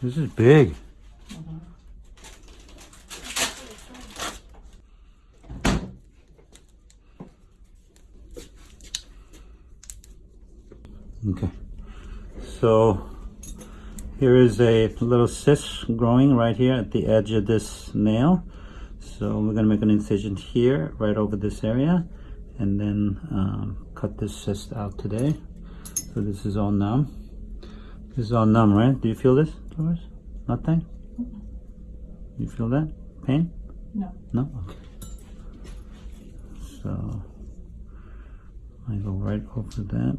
This is big. Okay, so here is a little cyst growing right here at the edge of this nail. So we're gonna make an incision here, right over this area, and then um, cut this cyst out today. So this is all numb. This is all numb, right? Do you feel this, Doris? Nothing? You feel that? Pain? No. No? Okay. So I go right over that.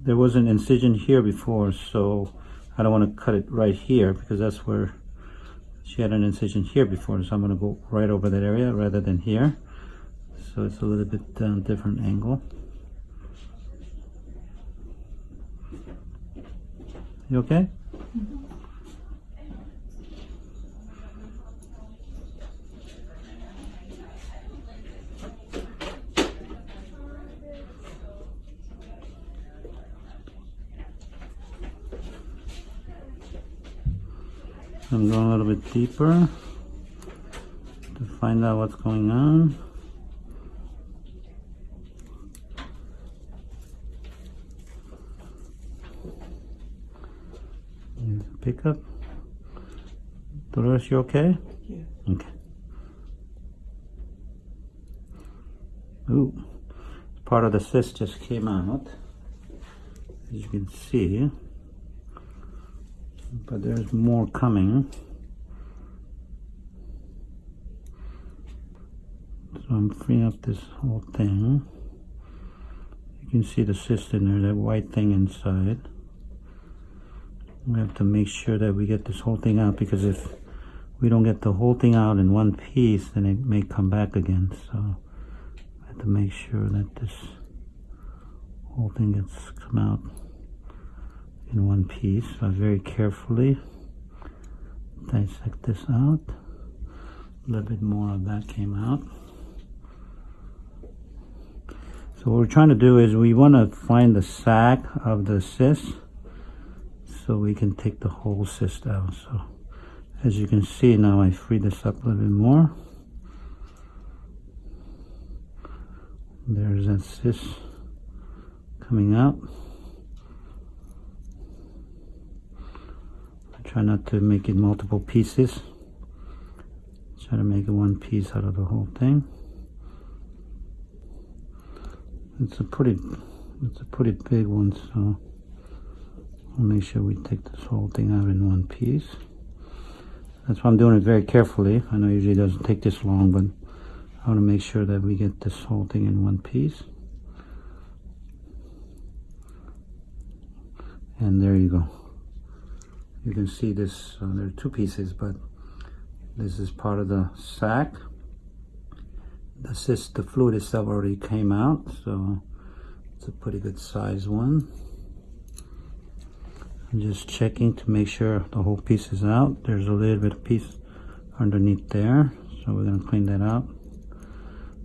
There was an incision here before, so I don't want to cut it right here because that's where she had an incision here before. So I'm going to go right over that area rather than here. So it's a little bit uh, different angle. You okay? I'm going a little bit deeper to find out what's going on. Here's a pickup. Dolores, you okay? Yeah. Okay. Ooh, part of the cyst just came out, as you can see. But there's more coming. So I'm freeing up this whole thing. You can see the cyst in there, that white thing inside. We have to make sure that we get this whole thing out because if we don't get the whole thing out in one piece, then it may come back again. So I have to make sure that this whole thing gets come out in one piece. So I very carefully dissect this out. A little bit more of that came out. So what we're trying to do is we want to find the sac of the cyst so we can take the whole cyst out. So as you can see now I free this up a little bit more. There's that cyst coming out. I try not to make it multiple pieces. Try to make one piece out of the whole thing. It's a pretty, it's a pretty big one, so I'll make sure we take this whole thing out in one piece. That's why I'm doing it very carefully. I know usually it doesn't take this long, but I want to make sure that we get this whole thing in one piece. And there you go. You can see this, uh, there are two pieces, but this is part of the sac. This is the fluid itself already came out, so it's a pretty good size one. I'm just checking to make sure the whole piece is out. There's a little bit of piece underneath there, so we're gonna clean that out.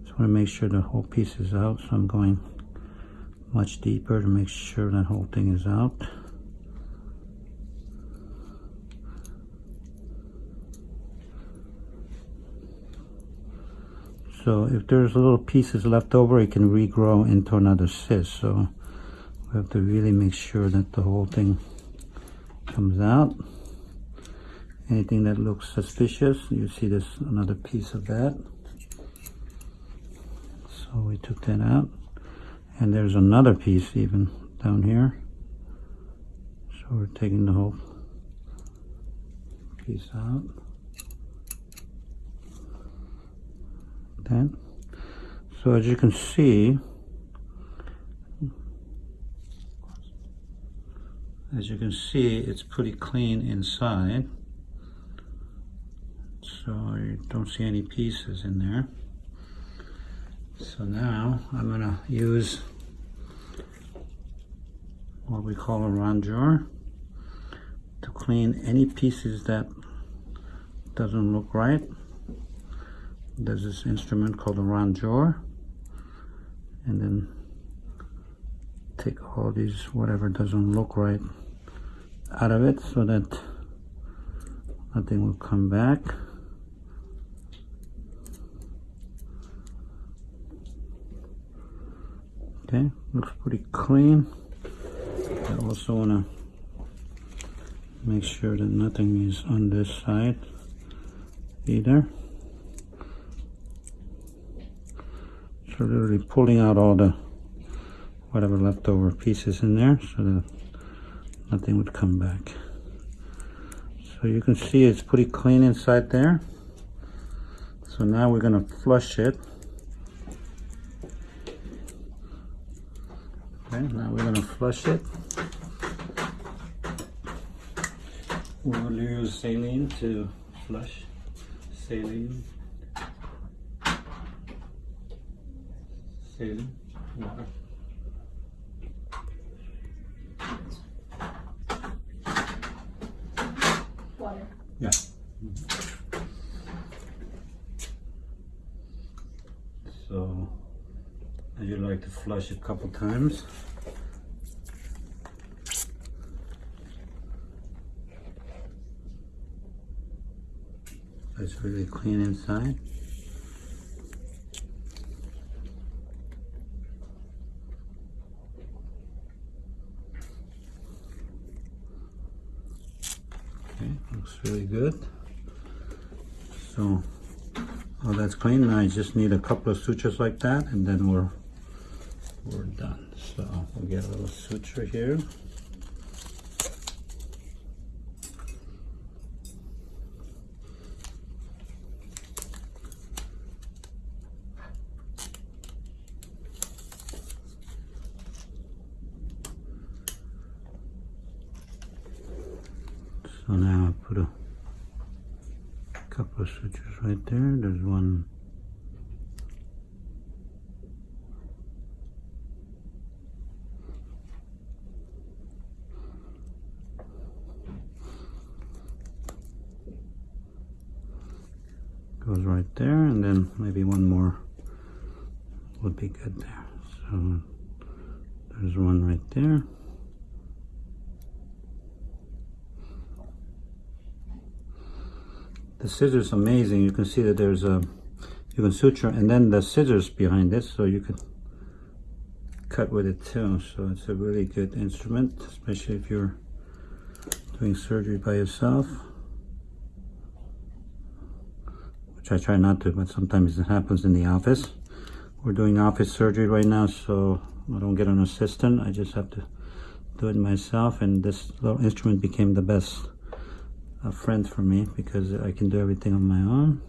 Just wanna make sure the whole piece is out, so I'm going much deeper to make sure that whole thing is out. So if there's little pieces left over, it can regrow into another cyst. So we have to really make sure that the whole thing comes out. Anything that looks suspicious, you see there's another piece of that. So we took that out. And there's another piece even down here. So we're taking the whole piece out. then So as you can see, as you can see, it's pretty clean inside. So I don't see any pieces in there. So now I'm gonna use what we call a rongeur to clean any pieces that doesn't look right. There's this instrument called a rongeur and then take all these whatever doesn't look right out of it so that nothing will come back. Okay looks pretty clean. I also want to make sure that nothing is on this side either. So literally pulling out all the whatever leftover pieces in there so that nothing would come back. So you can see it's pretty clean inside there. So now we're to flush it. Okay now we're to flush it. We'll use saline to flush. Saline. Saline water Yeah. So, you like to flush a couple times. It's really clean inside. Okay, looks really good. So, all that's clean. Now I just need a couple of sutures like that, and then we're we're done. So we'll get a little suture here. So now I put a couple of switches right there. There's one. Goes right there, and then maybe one more would be good there. So there's one right there. The scissors amazing. You can see that there's a you can suture and then the scissors behind this so you can cut with it too. So it's a really good instrument especially if you're doing surgery by yourself which I try not to but sometimes it happens in the office. We're doing office surgery right now so I don't get an assistant. I just have to do it myself and this little instrument became the best a friend for me because I can do everything on my own.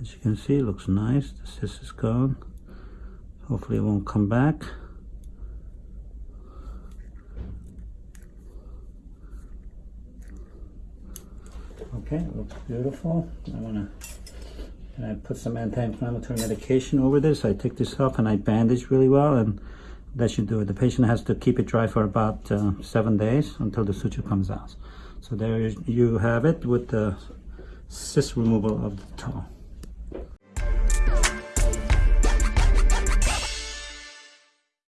As you can see, it looks nice. The cyst is gone. Hopefully it won't come back. Okay, looks beautiful. I wanna and I put some anti-inflammatory medication over this. I take this off and I bandage really well and that should do it. The patient has to keep it dry for about uh, seven days until the suture comes out. So there you have it with the cyst removal of the toe.